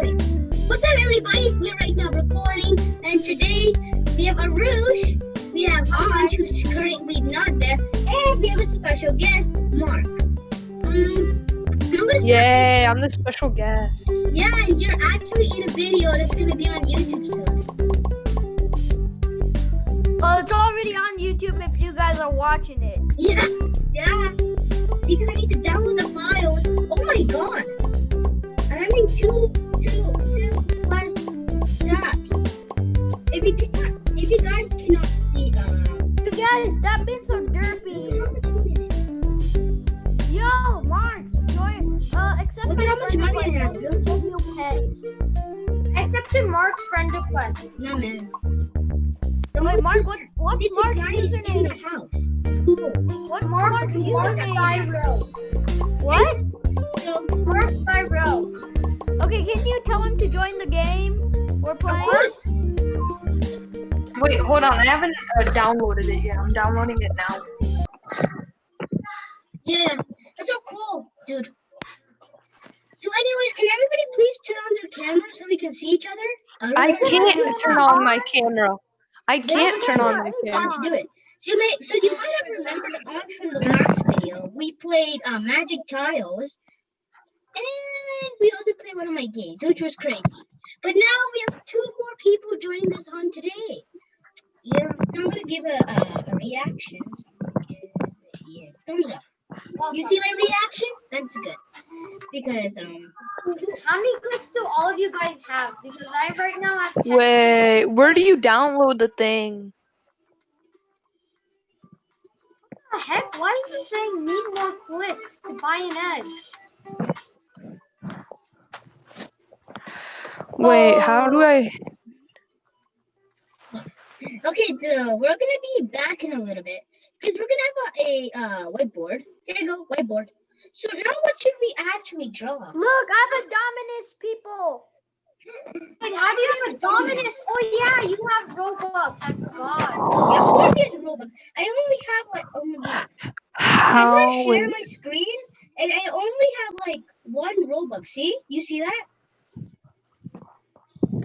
recording. What's up, everybody? We're right now recording, and today we have Arush, we have Anj, who's currently not there, and we have a special guest, Mark. Um, I'm Yay, I'm the special guest. Yeah, and you're actually in a video that's gonna be on YouTube soon. Oh, it's already on YouTube if you guys are watching it. Yeah, yeah. Because I need to download the files. Oh my god! I'm having two, so Mark's friend request. No man. Wait, Mark, what's It's Mark's in the house. Cool. What's Mark, Mark's Mark username? What? So, Mark Thyro. Okay, can you tell him to join the game we're playing? Of course. Wait, hold on. I haven't uh, downloaded it yet. I'm downloading it now. Yeah, that's so cool, dude. So, anyways, can everybody please turn on their camera so we can see each other? I Alright? can't turn on my camera. I can't turn on my camera. don't do it? So you may, so you might have remembered on from the last video, we played uh, Magic Tiles, and we also played one of my games, which was crazy. But now we have two more people joining us on today. Yeah, I'm gonna give a, a, a reaction. So I'm gonna give it a thumbs up. You see my reaction? That's good. Because um, How many clicks do all of you guys have? Because I right now have 10. Wait, where do you download the thing? What the heck? Why is it saying need more clicks to buy an egg? Wait, how do I? okay, so we're gonna be back in a little bit because we're gonna have a, a uh, whiteboard. Here you go, whiteboard. So now, what should we actually draw? Look, I have a Dominus people. Wait, how do you have a Dominus? Oh yeah, you have Robux. I forgot. Yeah, of course he has Robux. I only have like oh my god. I'm gonna share my screen and I only have like one Robux. See? You see that?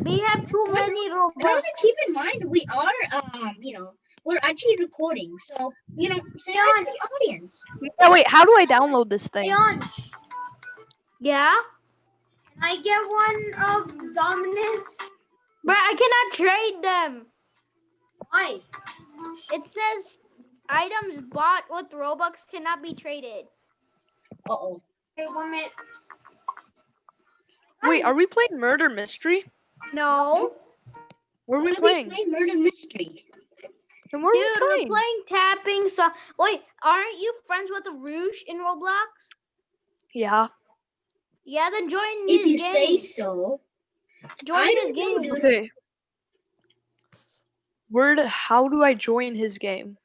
We have too many And Robux. also keep in mind we are um, you know, we're actually recording. So, you know, say hi to the audience. yeah, wait, how do I download this thing? Leon, Yeah, can I get one of Dominus? but I cannot trade them. Why? It says items bought with Robux cannot be traded. Uh oh. Okay, one minute. Wait, are we playing murder mystery? No, Where are we playing? We're playing? playing Murder Mystery. And where dude, are we we're playing? playing tapping. So wait, aren't you friends with the Rouge in Roblox? Yeah. Yeah, then join If you game. say so. join I this don't know, game. Okay. Where? Do, how do I join his game?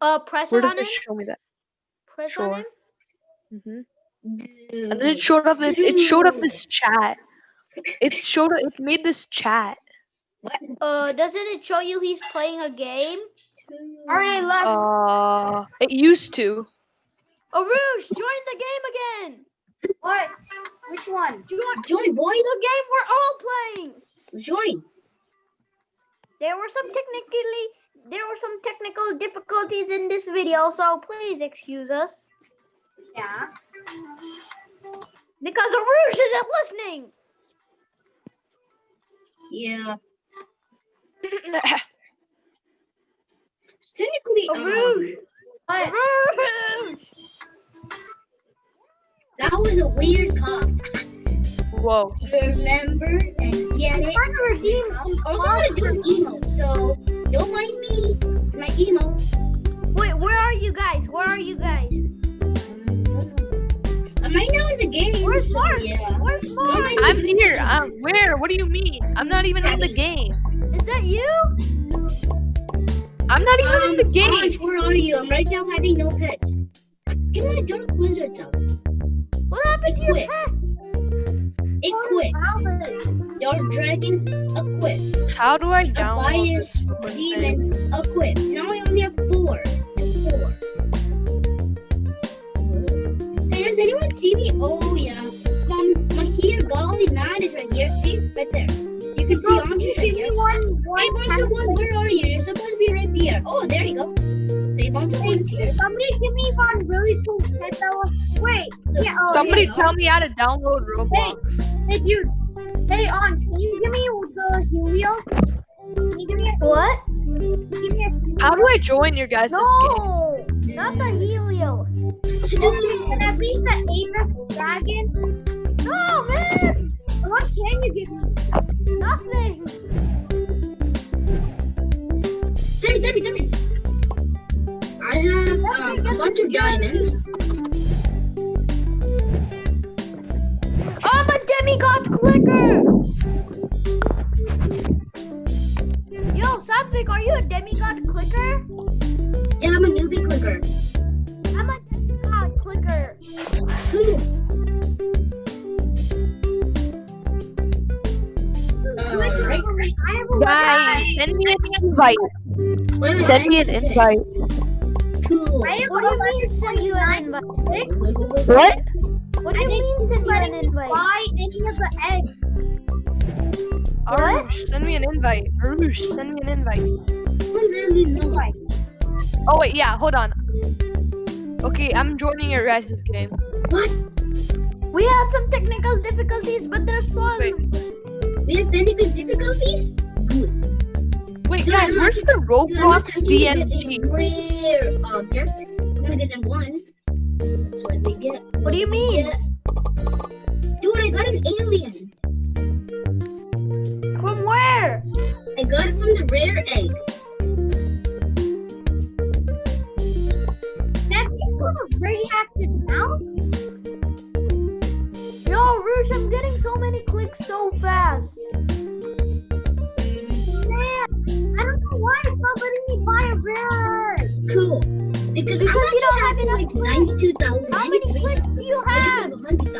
Uh, press Where it on it show me that? Press Sure. on him. hmm Dude. And then it showed up. This, it showed up this chat. It showed. It made this chat. What? Uh, doesn't it show you he's playing a game? All right, left. Uh, it used to. Oh, Rouge, join the game again. what? Which one? Join Join, boy. the game we're all playing. Join. There were some technically there were some technical difficulties in this video, so please excuse us Yeah. because Arush isn't listening. Yeah. Technically, um. What? That was a weird cough. Whoa. Remember and get it. Trying to redeem I'm also gonna do an emo, so don't mind me. My emo. Wait, where are you guys? Where are you guys? Where's Mark? Yeah. Where's Mark? I'm me. here. Um, where? What do you mean? I'm not even in the game. Is that you? I'm not even in the Um, game. Orange, where are you? I'm right now having no pets. Get my dark lizards out. What happened to your Quit. pet? It quit. Valid. Dark dragon, a quit. How do I download bias this thing? demon, a quit. Now I only have four. Four. Hey, does anyone see me? Oh yeah. My here. Golly Matt is right here. See? Right there. You can see Bro, Andres give right me here. one, Hey, one Bonzo One, where are you? You're supposed to be right here. Oh, there you go. See, Bonzo One is here. Somebody give me one really cool pet that was. Wait, So- yeah. Oh, Somebody tell me how to download Roblox. Hey, dude. Hey, on. Can you give me the Helios? Can you give me a, What? give me a How do I join your guys' game? No, not the mm. Helios. and at least the Apex Dragon? Bunch of diamonds. I'm a demigod clicker. Yo, Saptic, are you a demigod clicker? And I'm a newbie clicker. I'm a demigod clicker. Cool. Uh, right. I have a Guys, send me an invite. Send me an invite. Cool. I have What do you mean send you an invite? What? What do you mean send you an invite? buy any of the eggs. Arush, send me an invite. Arush, send me an invite. I really know. Oh wait, yeah, hold on. Okay, I'm joining your guys' game. What? We had some technical difficulties, but they're solved. Wait. We have technical difficulties? Good. Wait, guys, where's the Dude, Roblox not trying to get DMG? A Rare object. I'm gonna get them one. That's what they get. What do you mean? Yeah. Dude, I got an alien. From where? I got it from the rare egg.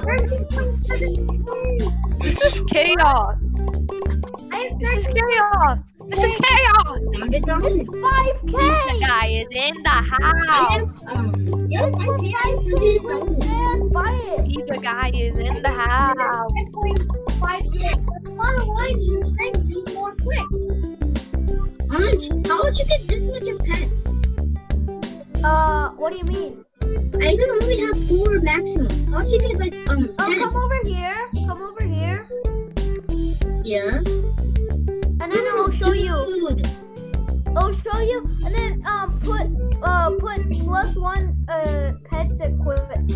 This is chaos. This is chaos. This is chaos. 100,000. It's 5k. guy is in the house. have, um, yeah, I It's for pay 5k. 100,000. Man, buy it. Pizza guy is in the house. 10.5. That's not a lie. You thanks me more quick. Aunt, how would you get this much of pets? Uh, what do you mean? I can only have four maximum. How'd you get like um Oh, ten? come over here. Come over here. Yeah. And then I'll show you. Dude. I'll show you. And then um put uh put plus one uh pets equipment.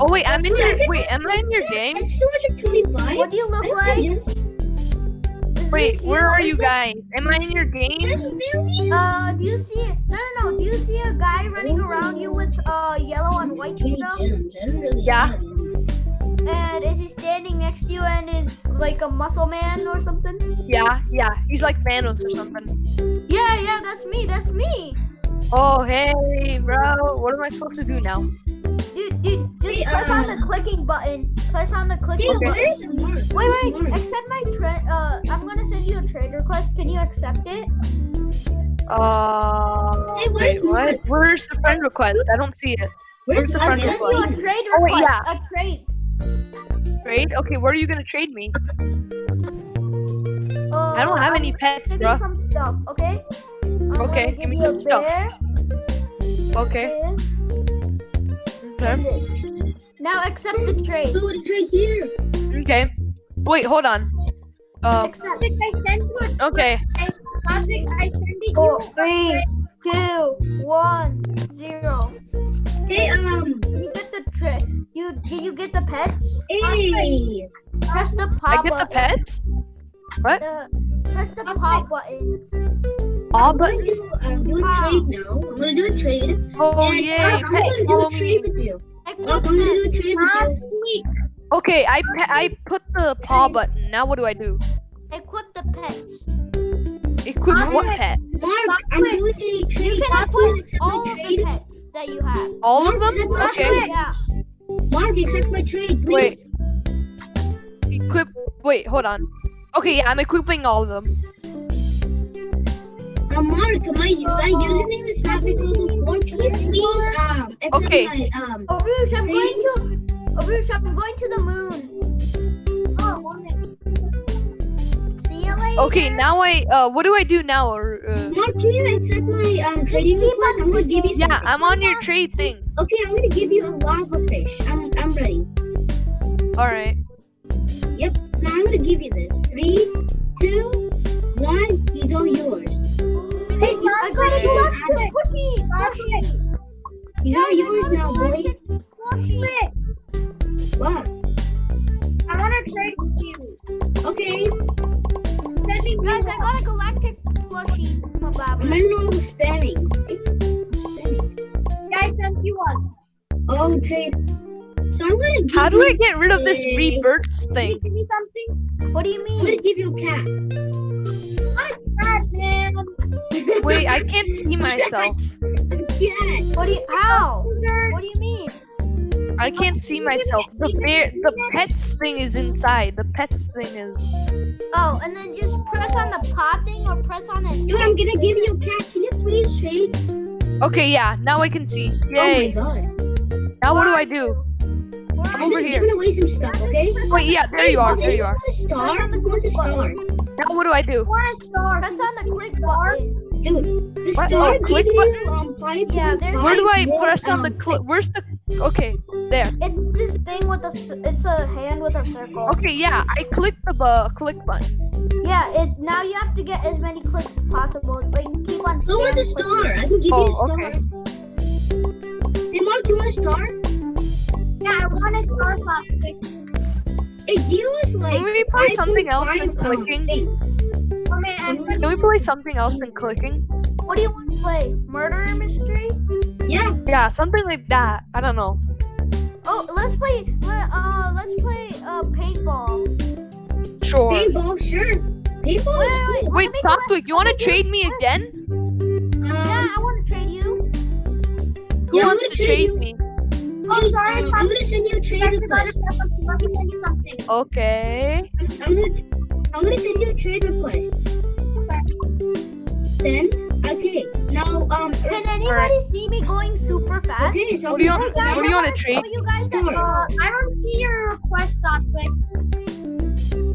Oh wait, I'm in your wait. Am I in your game? It's too much of twenty-five. What do you look I like? Wait, where are you guys? Am I in your game? Uh, do you see? No, no, no. Do you see a guy running around you with uh yellow and white stuff? gems. I don't really Yeah. And is he standing next to you and is like a muscle man or something? Yeah, yeah. He's like Thanos or something. Yeah, yeah, that's me. That's me. Oh hey, bro. What am I supposed to do now? Dude, dude, just Hey, press on the uh, clicking button. Press on the Hey, clicking button. where's Wait, wait. Accept my trade. Uh, I'm gonna send you a trade request. Can you accept it? Uh, Hey, where's wait, what? Where's the friend request? I don't see it. Where's the I friend sent you a trade Oh, request. wait, yeah. A trade. Trade? Okay, where are you gonna trade me? Uh, I don't have I'm any pets, gonna bro. give you some stuff. Okay. I'm Okay, gonna give me some a stuff. bear, Okay. This, and Okay. Now accept the trade. Dude, it's right here. Okay. Wait, hold on. Uh, Accept. Classic, I sent you okay. classic. I sent it Four, you. three, two, one, zero. Hey, um, You get the trade. You did you get the pets? hey. Press the pop. I pop get the pets? What? Uh, press the pop button. Oh, I'm but gonna do, um, do a trade now. I'm gonna do a trade. oh And, yay, uh, I'm pets gonna do a trade me. with you. I'm gonna do a trade with you. Okay, I pa- I put the paw button. Now what do I do? Equip the pets. Equip Mark, what pet? Mark, I'm doing a trade. You can Mark, equip all of the pets that you have. All of them? accept my Okay. trade. Yeah. Mark, accept my trade, please. Wait. please. Equip. Wait, hold on. Okay, yeah, I'm equipping all of them. Amar, my, my username is 4. Can you please um okay. my um Arush, I'm going to Arush, I'm going to the moon. Oh, okay, now I uh what do I do now? Or uh... Mark, can you accept my um trading request? I'm gonna give you something. Yeah, I'm on your trade thing. Okay, I'm gonna give you a lava fish. I'm I'm ready. Alright. Yep, now I'm gonna give you this. Three, two, one, he's all yours. Hey, you I are got a ready. galactic squishy. Squishy. These are yours now, boy. Squishy. What? I want to trade with you. Okay. Send me Guys, I got a galactic plushie. Blah, I'm blah. gonna know spamming. See? Spamming. Yeah, I sent you one. Oh, trade. So I'm gonna give How do I get rid of this a- rebirths Can you thing? give me something? What do you I'm gonna mean? give you a cat. I'm sad, man. Wait, I can't see myself. What do you? How? What do you mean? I can't see myself. The bear, the pets thing is inside. The pets thing is. Oh, and then just press on the paw thing or press on it. Dude, I'm gonna give you a cat. Can you please trade? Okay, yeah. Now I can see. Oh my god. now what do I do? I'm are Over just here. giving away some stuff, okay? Wait, yeah. There you are. There you are. Want a star? Who wants a star? Now what do I do? want a star. Press on the click button. Dude, the What? star Oh, gives you um five. Yeah, there's- Where do I press on the um, click? clicks. Where's the? Okay, there. It's this thing with a. It's a hand with a circle. Okay, yeah. I clicked the bu- click button. Yeah. It now you have to get as many clicks as possible. Like keep on. Who wants a spam star? clicking. I can give you a Oh, star. okay. Hey, Mark, you want a star? Yeah, I want a star plastic. It deals like. Can we play something else than 5.5, um, clicking? things. Can we play something else than clicking? What do you want to play? Murder mystery? Yeah. Yeah, something like that. I don't know. Oh, let's play. Let, uh, let's play uh paintball. Sure. Paintball, sure. Paintball Wait, is wait. Wait, let me you want to trade me let- again? Yeah, I want to trade you. Who Yeah, I'm wants gonna trade trade you. me? Oh, dude, sorry, um, I'm gonna send you a trade request. to something. Let me send you something. Okay. I'm gonna, I'm gonna send you a trade request. Send. Okay. Now, um. Can anybody see me going super fast? Okay, so What do you I'm want- gonna- Guys, what do you I wanna wanna trade? show You guys that, Sure. uh, Uh, I don't see your request, Sophtwick.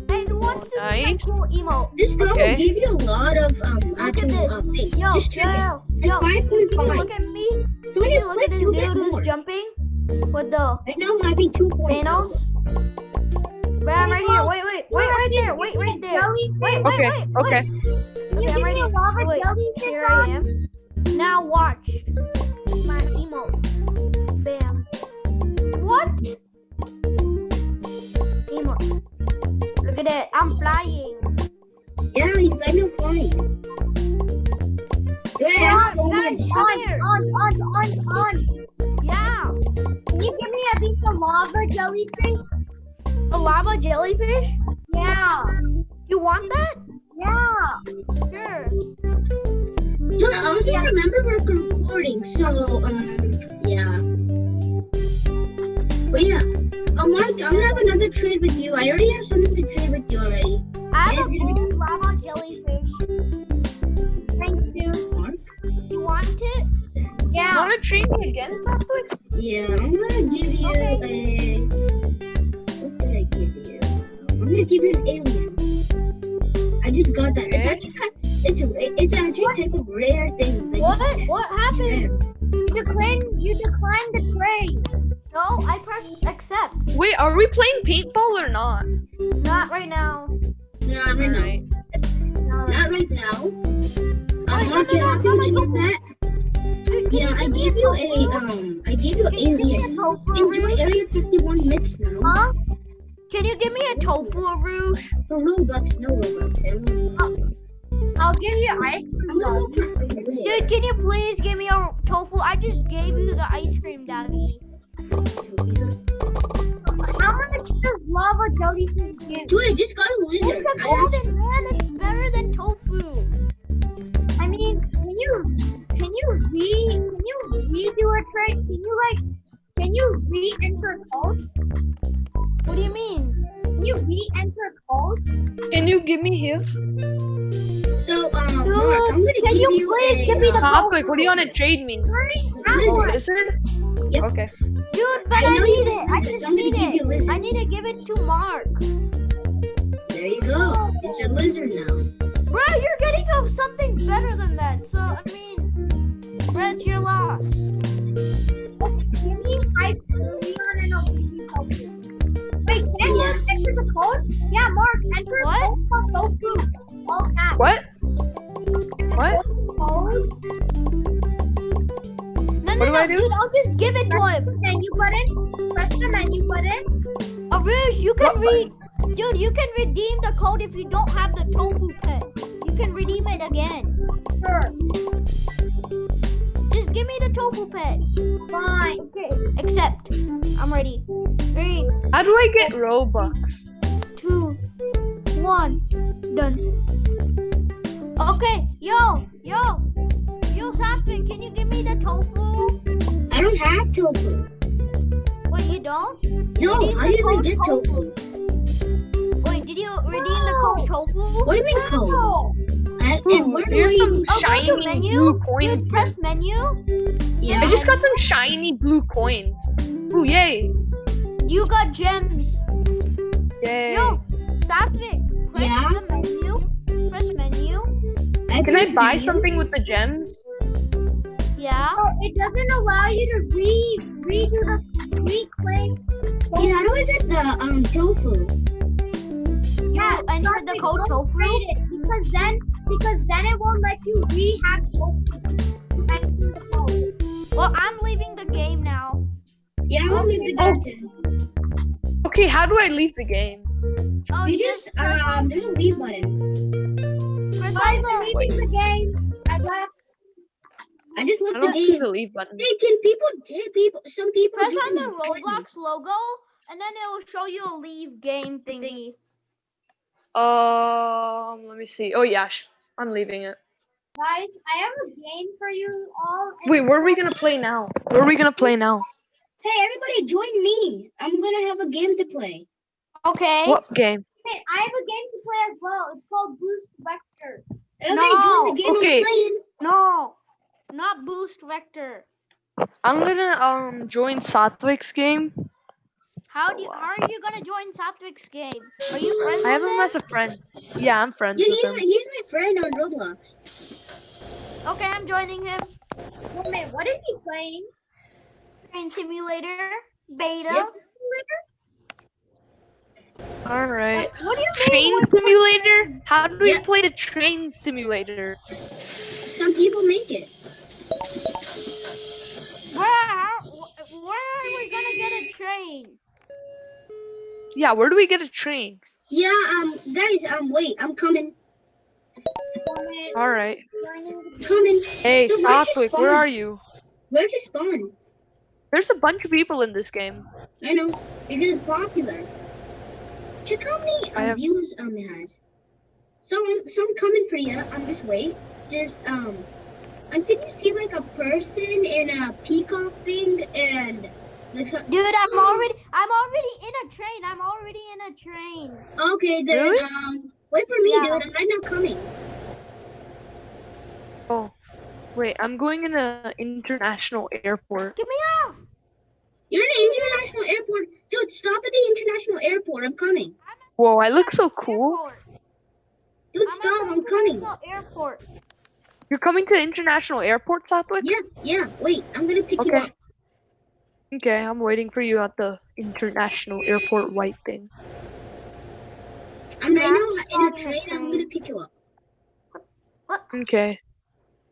and who wants to see my cool emote? This star Okay. will give you a lot of um Look at actual uh, things. Yo, Just check yo, it. yo, It's yo. five point Can look at me? So when you you look click, at this you'll dude get who's more. jumping with the Right now, I'm having two point. Thanos? Bam, right here. Wait, wait, wait, right there. Wait, right there. Jellyfish. Wait, wait, Okay, wait. okay. Okay, I'm ready. lava Wait. Here I am. Now watch my emote. Bam. What? Emote. Look at it. I'm flying. Yeah, he's letting him flying. I have so much. On, on, on, on, on. Yeah. Can you give me a piece of lava jellyfish? A lava jellyfish? Yeah. You want that? Yeah. Sure. Dude, I also remember we're recording, so um, yeah. But yeah, uh, Mark, I'm gonna have another trade with you. I already have something to trade with you already. I have a It's gonna be- gold lava jellyfish. Thank you. Mark. You want it? You Yeah. want to trade me again, Sophtwick? Yeah, I'm gonna give you Okay. a. What did I give you? I'm gonna give you an alien. I just got that. It's actually kind. It's a. It's actually a type of rare thing. that What? get. What happened? You declined, you declined the trade. No, I pressed accept. Wait, are we playing paintball or not? Not right now. Not right now. Alright. Not right now. Um, Wait, Mark, you no, to no, get no. that. Yeah, I gave you a um. I gave you an Can you give me a alien. Enjoy rouge? Area 51 myths now. Huh? Can you give me a tofu rouge? For Robux, no Robux. I'm I'll give you ice cream. gonna go for a rare. Dude, can you please give me a tofu? I just gave you the ice cream, Daddy. How much does lava jellyfish give? Dude, just got a lizard. It's a golden man. It's better than tofu. I mean, can you can you re can you redo a trade? Can you like you re-enter code? What do you mean? Can you re-enter code? Can you give me here? So, um, Dude, Mark, I'm gonna can give you you please a, give me the uh, Sophtwick, what do you want to trade me? lizard. Lizard? Yep. Okay. Dude, but I I, you need it. I just need it. I need to give it to Mark. There you go. It's your lizard now. Bro, you're getting of something better than that. So I mean, Brett, your loss. Arush, you can What read. Dude, you can redeem the code if you don't have the tofu pet. You can redeem it again. Sure. Just give me the tofu pet. Fine. Okay. Accept. I'm ready. Three, How do I get Robux? Menu. blue press menu. Yeah. I just got some shiny blue coins. Ooh, yay! You got gems. Yay! Yo, Satvik, press Yeah? the menu. Press menu. Can I buy menu. something with the gems? Yeah. oh, it doesn't allow you to re redo the reclaim. Yeah, how do I get the um tofu? Yeah, You enter the Satvik, code tofu. because then because then it won't let you rehab tofu. Enter the code. Well, I'm leaving the game now. Yeah, I will leave the Oh. game too. Okay, how do I leave the game? Oh, You just um, there's a leave button. press I'm on the. leaving the game. I left. I just I left the don't see game. the leave button. Hey, can people? Hey, people. Some people. Press on the me. Roblox logo, and then it will show you a leave game thingy. Um, let me see. Oh yeah, I'm leaving it. Guys, I have a game for you all. Wait, where are we gonna play now? Where are we gonna play now? Hey, everybody, join me. I'm gonna have a game to play. Okay. What game? Wait, I have a game to play as well. It's called Boost Vector. Everybody, No. join the game Okay. No, not Boost Vector. I'm gonna um join Satwik's game. How oh, do you, how are you gonna join Satwik's game? Are you friends I have with him as a friend. Yeah, I'm friends Yeah, with he's him. my, he's my friend on Roblox. Okay, I'm joining him. Wait, wait, what is he playing? Train Simulator Beta. Yep. All right. What, what do you Train mean? simulator? How do we Yeah. play the train simulator? Some people make it. Where, how, where are we gonna get a train? Yeah, where do we get a train? Yeah, um, guys, um, wait, I'm coming, All right. coming. Hey, So where's where are you? Where's the spawn? There's a bunch of people in this game. I know it is popular. Check how many I um, have- views um it has. So, so I'm coming for you. Um, just wait. Just um, until you see like a person in a peacock thing and like. so- Dude, I'm already I'm already in a train. I'm already in a train. Okay, then Really? um, wait for me, Yeah. dude. I'm right now coming. Oh, wait, I'm going in a international airport. Get me off. You're in an international airport, dude. Stop at the international airport. I'm coming, Whoa, I look so cool. Airport. dude. I'm Stop. I'm coming. international Airport. You're coming to the international airport, Satwik? Yeah, yeah. Wait, I'm gonna pick you up. Okay, I'm waiting for you at the international airport white thing. I'm right now in a train. I'm gonna pick you up. What? Okay.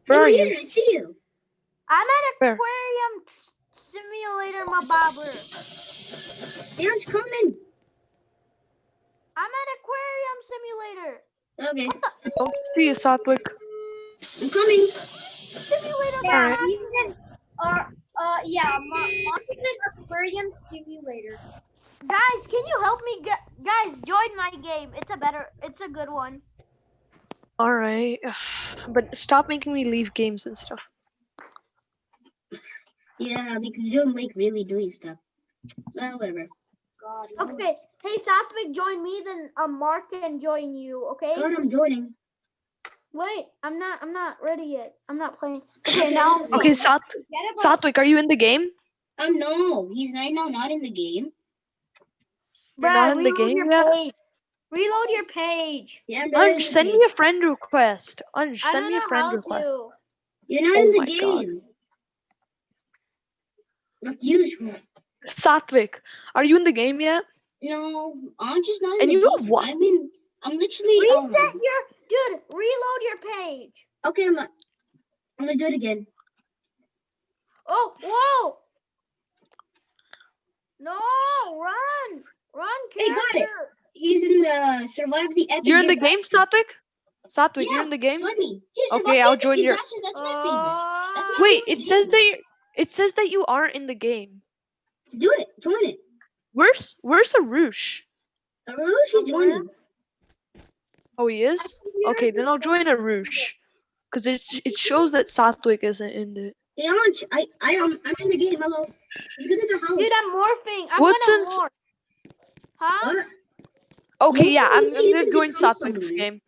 Where Over are here, you? I see you. I'm at Where? Aquarium Simulator, my barber. Dan's coming. I'm at Aquarium Simulator. Okay, Don't see you, Satwik. I'm coming. Simulator, Yeah, Alright. My he's in, uh, yeah, Mo- Aquarium Simulator. Guys, can you help me? Get, Guys, join my game. It's a better, it's a good one. All right, but stop making me leave games and stuff. Yeah, because you don't like really doing stuff. Well, whatever. God. Okay, hey Satvik, join me. Then um, Mark can join you. Okay. God, I'm joining. Wait, I'm not. I'm not ready yet. I'm not playing. Okay, now. Okay, Sat Forget Satwik, are you in the game? Um, no, he's right now not in the game. You're not in the game your yet? page. Reload your page. Yeah, I'm send me a friend request. Unch, I send don't me a friend how request. to. You're not Oh in the my God. game. Like usual. Satvik, are you in the game yet? No, I'm just not in And the you know game. what? I'm in. I'm literally. um, Reset your dude. Reload your page. Okay, I'm. I'm gonna do it again. Oh, whoa! No, run, run, Hey, got it. He's in the survive the epic. You're in the game, disaster. Satvik? Satvik, you're in the game? Join me. Okay, I'll join your- disaster, That's my favorite. That's Uh, my Wait, favorite it says that you it says that you aren't in the game. Do it. Join it. Where's where's Arush? Arush, he's Somewhere. joining. Oh, he is? Okay, then I'll join Arush. Cause it it shows that Satvik isn't in it. Hey, Anj, I, I, um, I'm in the game. Hello. Let's get to the house. dude, I'm morphing. I'm What's gonna in- morph. Huh? What? Okay, yeah, I'm, I'm gonna join become Satvik's someone. game.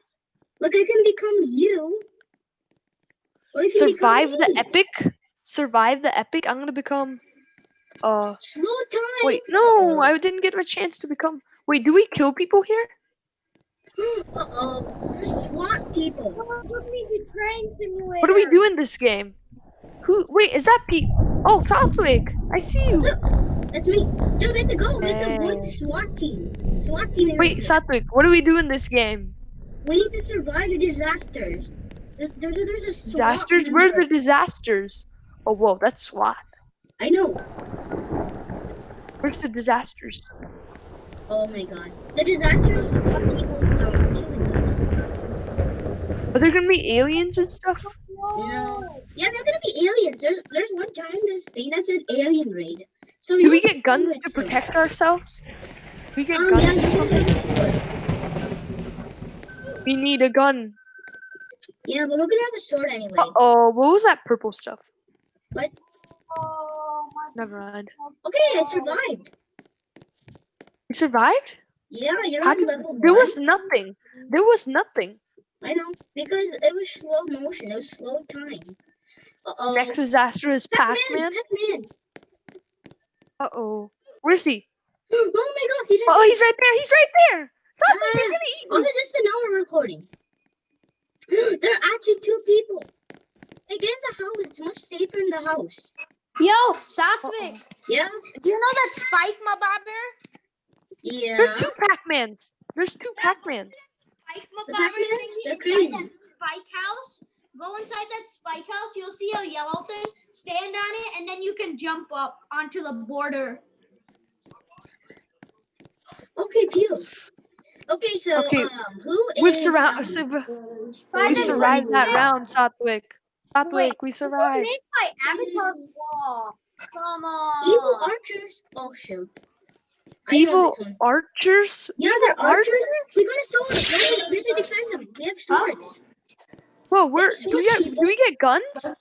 Look, I can become you. Or you become Survive the me. epic. Survive the epic. I'm gonna become. Uh, Slow time. wait, no, I didn't get a chance to become. Wait, do we kill people here? SWAT people. Someone took me train simulator. What do we do in this game? Who? Wait, is that Pete? Oh, Southwick. I see you. That's me. Dude, we have to go. We have to avoid the. SWAT team. SWAT team. Wait. Satvik, what do we do in this game? We need to survive the disasters. There- There's a, there's a SWAT Disasters? Where's the disasters? Oh, whoa, that's SWAT. I know. Where's the disasters? Oh my god. The SWAT people don't killing. Are there gonna be aliens and stuff? No. Yeah, they're gonna be aliens. There's there's one time this thing that said alien raid. So Do we get guns to it, protect ourselves? Do we get Um, guns you or something? have a sword. We need a gun. Yeah, but we're gonna have a sword anyway. Uh oh, what was that purple stuff? What? Oh, my Never mind. Okay, I survived. You survived? Yeah, you're How on did- level There one. was nothing. There was nothing. I know because it was slow motion. It was slow time. Uh oh. Next disaster is Pac-Man. Pac-Man. Pac-Man. Uh oh. Where's he? Oh my god, he's Oh, he's right there. He's right there. Something. He's Ah. gonna eat Also, me. just an hour recording. there are actually two people. Hey, get in the house. It's much safer in the house. Yo, Satvik, Yeah? do you know that Spike my Mabobber? Yeah. There's two Pac-Mans. There's two Pac-Mans. Spike The Mabobber Pac-Mans? thing They're inside crazy. that Spike house. Go inside that Spike house. You'll see a yellow thing. Stand on it, and then you can jump up onto the border. Okay, Pew. Okay, so Okay, um, who We've is, surrounded. um, We Spike survived that Mabobber. round, Satvik. Satvik, we This was survived. made by Avatar Wall. Come on. evil archers? Oh shoot. I know Evil archers? Yeah, they're archers. We got a sword. Yeah, we have to defend them. We have swords. Whoa, where do we get? Do we get guns? No,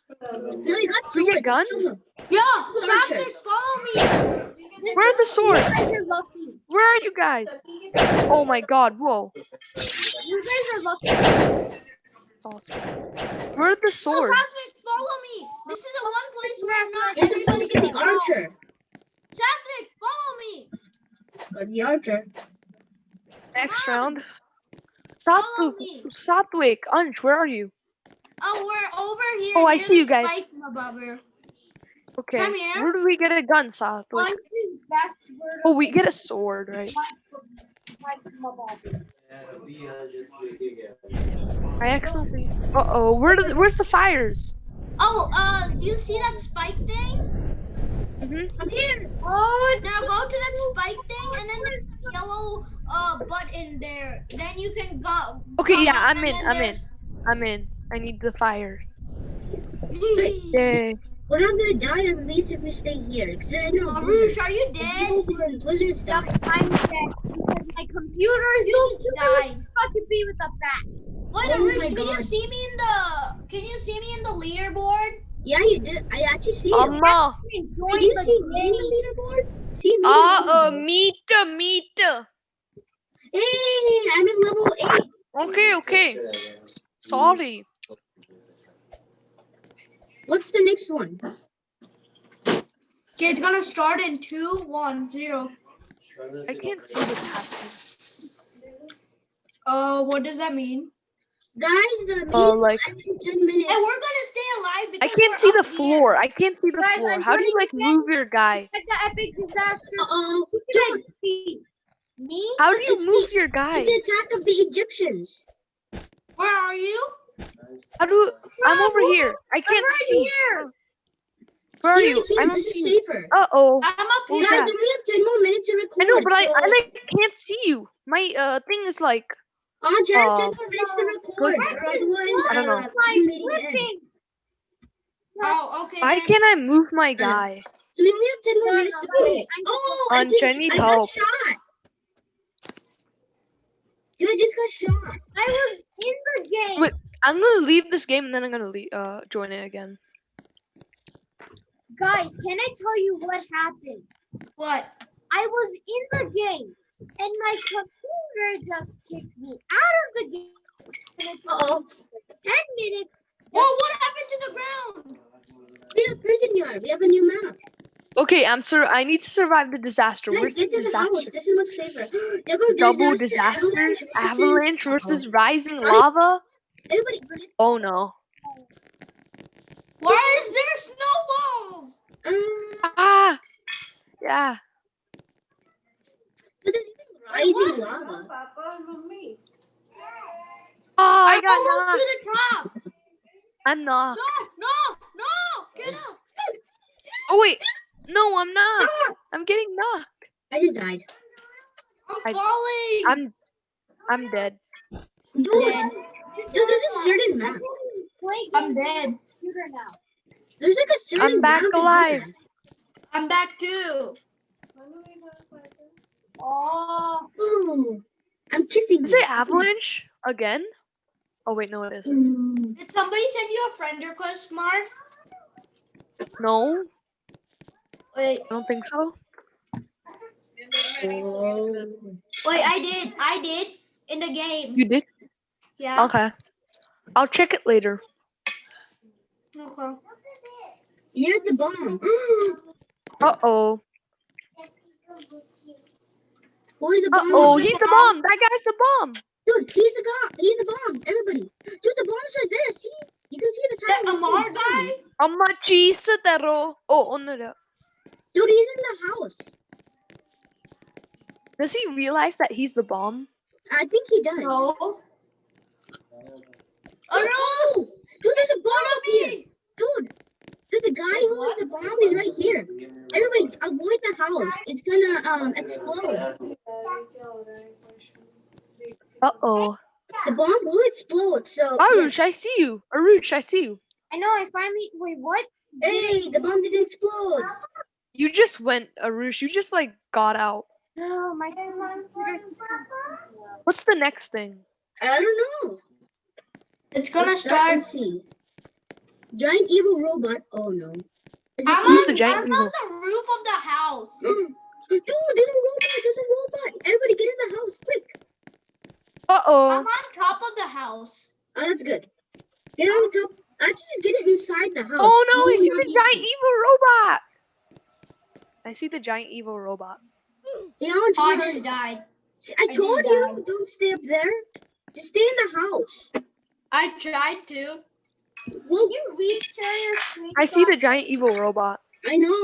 we got swords. We get guns? Kill them. Yo, Archers. Satvik, follow me. This Where are the is- swords? You guys are lucky. Where are you guys? Oh my God! Whoa. You guys are lucky. Awesome. Where are the Yo, swords? Satvik, follow me. This is the one place where not You're supposed to get the go. archer. Satvik, follow me. Or the archer. Next Come on. round. Follow Satvik, me. Satvik, Unch, where are you? Oh, we're over here. Oh, I see you guys. Okay. Come here. Where do we get a gun, Satvik? Punch best Oh, we get a sword, right? like my. I accidentally. Uh oh. Where does? Where's the fires? Oh, uh, do you see that spike thing? Mm-hmm. I'm here. Oh, now go to that spike thing, and then there's a yellow uh button there. Then you can go. Okay, go yeah, I'm in. I'm in. I'm in. I need the fire. Yay. We're not gonna die at least if we stay here. Because I know Arush, are you dead? People who are in blizzards die. I'm dead because my computer is You so stupid. died. Got to be with a bat. Wait, Oh Arush, my can you see me in the? Can you see me in the leaderboard? Yeah, you did. I actually see you. Amma. Can Join you see me in the leaderboard? See me? in the Ah, uh, leaderboard. meter, meter. Hey, I'm in level eight. Okay, okay. Sorry. What's the next one? Okay, it's gonna start in two, one, zero. I can't see what's happening. Uh, what does that mean? Guys, the meeting Uh, like in 10 minutes. And we're gonna stay alive I can't see the up here. floor. I can't see the Guys, floor. I'm How do you like move your guy? Like the epic disaster. Uh-oh. Who can I see? Me? How do you move the- your guy? It's the attack of the Egyptians. Where are you? How do I'm over here? I I'm can't right see. here. Where are you? I don't This see safer. Uh oh. I'm up Oh, here. Guys, yeah. we have 10 more minutes to record. I know, but I, I like can't see you. My uh thing is like Oh, Jack, Uh, 10 more minutes to record. good. Otherwise, I don't know. Like the meeting ends. flipping. Oh, okay. why then. can't I move my guy? So we only have 10 more minutes to no. play. I'm- Oh, I On just, Jenny I got Talk. shot. Dude, I just got shot. I was in the game. Wait. I'm gonna leave this game and then I'm gonna leave, uh join it again. Guys, can I tell you what happened? What? I was in the game and my computer just kicked me out of the game. And it Uh-oh. 10 minutes. Whoa, what happened to the ground? We have prison yard. We have a new map. Okay, I'm sur- I need to survive the disaster. Guys, Where's the get to the house. disaster? This is much safer. Double, Double disaster, disaster? Avalanche versus rising lava? Everybody, Oh no. Why is there snowballs? um, Ah! Yeah. but there's even rising lava. Oh, I I'm got almost knocked. to the top. I'm knocked. No, no, no. Get up. Oh wait. No, I'm not. I'm getting knocked. I just died. I'm I- falling. I'm I'm dead. Dude, dead. dude, there's a certain map. I'm dead. the computer now. There's like a certain I'm back map alive. I'm back too. Oh, Ooh, I'm kissing Is it avalanche again? Oh wait, no, it isn't. Mm, Did somebody send you a friend request, Marv? No, Wait, I don't think so. oh. wait, I did. I did in the game. You did? Yeah. Okay. I'll check it later. Okay. You're the bomb. Uh oh. Where's the Uh bomb? oh, he's the bomb. That guy's the bomb. Dude, he's the guy. He's the bomb. Everybody. Dude, the bomb's right there. See? You can see the That time. Amar guy? Amachi Satero. Oh, on the. Dude, he's in the house. Does he realize that he's the bomb? I think he does. No. Oh no! Dude, there's a bomb One up of here. Dude, dude, the guy who was the bomb is right here. Everybody, avoid the house. It's gonna um explode. Uh oh. The bomb will explode. So Arush, I see you. Arush, I see you. I know. I finally. Wait, what? hey, the bomb didn't explode. You just went, Arush. You just like got out. No, my computer. What's the next thing? I don't know. It's gonna Let's start. and see. Giant evil robot. Oh no. Is I'm, it Who's on, the giant I'm evil? on the roof of the house. Dude, there's a robot. There's a robot. Everybody, get in the house quick. Uh oh. I'm on top of the house. Oh, that's good. Get on the top. Actually, just get it inside the house. Oh no, I Move see the giant evil robot. I see the giant evil robot. Yeah, I'm Oh, I just to- died. I I told you, died. don't stay up there. Just stay in the house. I tried to. Well, You reshare your screen. I see the giant evil robot. I know.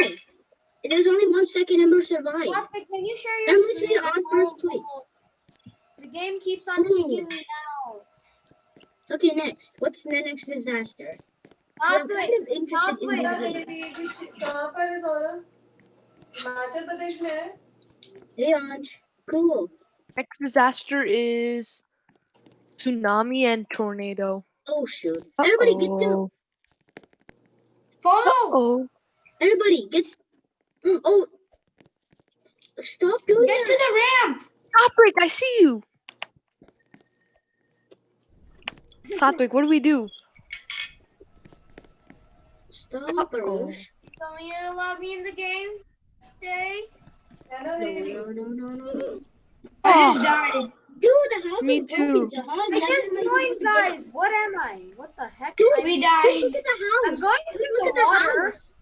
There's only one second and we'll survive. Plastic, Can you share I'm your literally screen? on first place. The game keeps on Ooh. kicking me out. Okay, next. What's the next disaster? I'm Plastic, kind of interested in Wait, this wait, game. कहाँ पर है सौरभ हिमाचल प्रदेश में है Hey, Anj. Cool. Next disaster is tsunami and tornado. Oh shoot. Uh -oh. Everybody get to Follow! Uh -oh. Everybody get mm, oh stop doing Get that. to the ramp! Patrick, I see you. Patrick, what do we do? Stop, Baruch. Don't you allow me in the game today? No, no, no, no, no. no, no. I just ah. died. Dude, the house Me is broken. too. Jahan. I That's just what joined, have to guys. What am I? What the heck? Dude, I- We Dude, died. look at the house. I'm going into Look at the the water. house.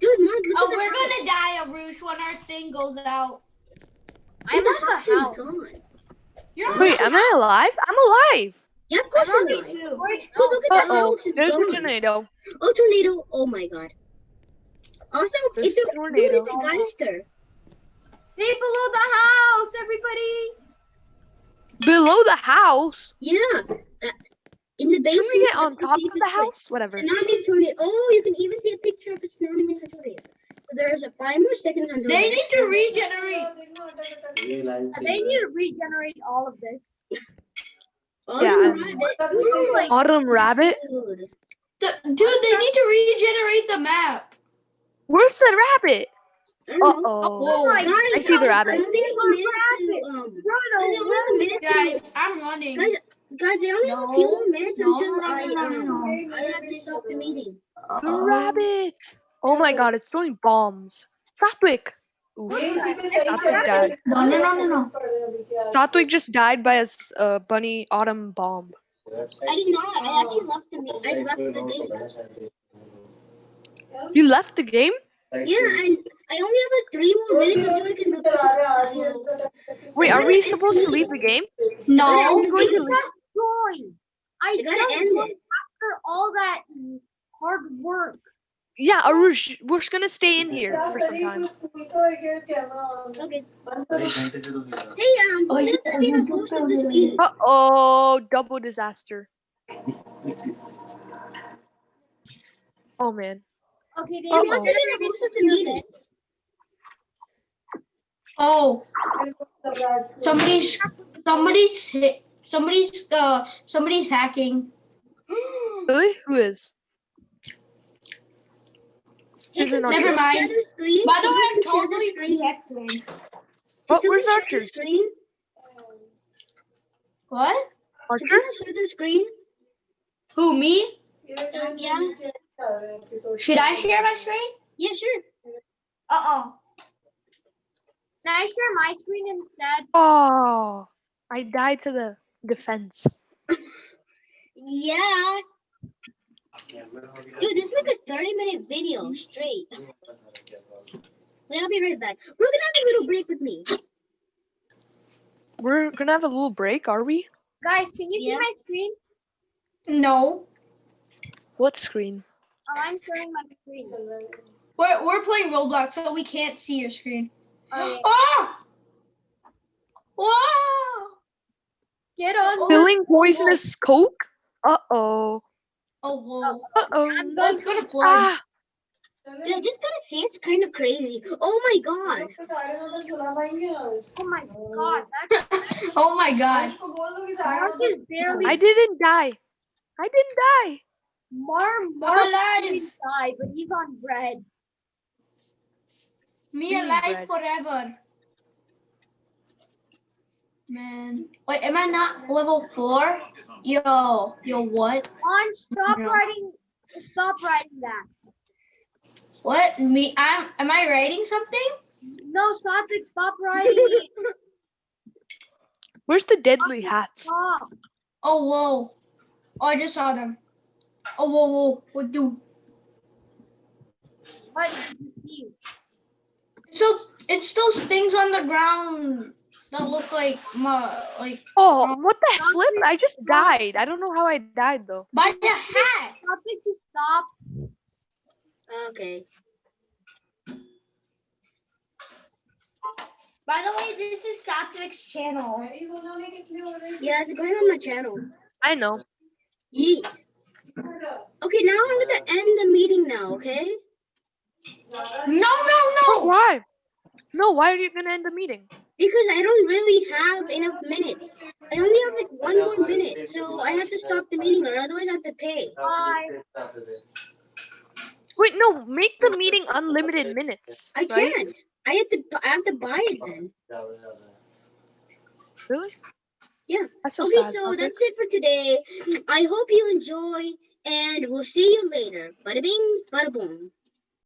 Dude, Mark, look Oh, at the we're house. gonna die, Arush, when our thing goes out. I'm Dude, at the house. gone. You're Wait, am I alive? I'm alive. Yeah, of course I'm alive. too. Oh, look Uh at that oh. house. It's There's a gone. tornado. Oh, tornado. Oh my god. Also, There's it's a a tornado. Dude, it's a Geister. Stay below the house, everybody. Below the house. Yeah. Uh, in the Can basement. we get on top of the house? Whatever. Tsunami tornado. Oh, you can even see a picture of a tsunami tornado. So there's a five more seconds until. They need to regenerate. They need to regenerate all of this. Oh, Yeah, you're I'm- right. Ooh, like- Autumn rabbit. Dude. The- dude, they need to regenerate the map. Where's the rabbit? I Uh don't oh. Guys, I see the rabbit. only have a to, um, guys, I only have a minute to, guys, I'm running. guys, guys, I only have a few minutes No, until no, no, I, no, no, um, I have to stop the meeting. The Uh-oh. rabbit. Oh my god, it's throwing bombs. Satwik. Oof. Satwik died. No, no, no, no, no. Satwik just died by a uh, bunny autumn bomb. I did not. I actually left the me- I left the game. You left the game? Yeah, and I only have like three more minutes until I can Wait, are we supposed to leave the game? No. I'm going to leave. Join. I You gotta just end it. after all that hard work. Yeah, Arush, we're just gonna stay in here for some time. Okay. Okay. Hey, um, Oh, who's yeah, gonna the yeah, host yeah, of this meeting? Uh oh, double disaster. Oh man. Okay, they Uh-oh. Who wants to be the host of the meeting? Oh, somebody's somebody's hit, somebody's uh somebody's hacking. Really? Who is? Hey, There's Never mind. share screen? By the way, I'm totally share reacting. Oh, where's share their Archer's? Screen? What? Archer? someone share their screen? Who me? yeah. Should I share my screen? Yeah, sure. Uh oh. Can I share my screen instead? Oh, I died to the defense. Yeah. Dude, this is like a 30 minute video straight. Wait, I'll be right back. We're gonna have a little break with me. We're gonna have a little break, are we? Guys, can you see my screen? No. What screen? Oh, I'm sharing my screen. We're we're playing Roblox, so we can't see your screen. Okay. Oh! Whoa! Get on. Spilling poisonous coke? Uh oh. Oh whoa! Uh oh. Oh, it's gonna flood. Ah, Dude, I just gotta say, it's kind of crazy. Oh my god. Oh my god, Oh my god! Mark is barely. I didn't die. I didn't die. Mar I'm Mark alive. didn't die, but he's on bread. Me Mini alive bread. forever. Man, wait, am I not level four? Yo, yo, what? On, stop No. writing. Stop writing that. What? Me? I'm. Am I writing something? No, stop it. Stop writing. Where's the deadly hats? Stop. Oh whoa! Oh, I just saw them. Oh whoa, whoa! What do? What do you see? So it's those things on the ground that look like my like Oh, what the flip? I just died. I don't know how I died though. by the hat. Stop it to stop. Okay. By the way, this is Satwik's channel. Yeah, it's going on my channel. I know. Yeet. Okay, now I'm gonna end the meeting now, okay? No, no, But no! why? No, why are you gonna end the meeting? Because I don't really have enough minutes. I only have like one more minute, so I have to stop the meeting or otherwise I have to pay. Bye. Wait, no, make the meeting unlimited minutes. I right? can't. I have to. I have to buy it then. Really? Yeah. That's so Okay, sad. so Okay. that's it for today. I hope you enjoy, and we'll see you later. Bada bing, bada boom.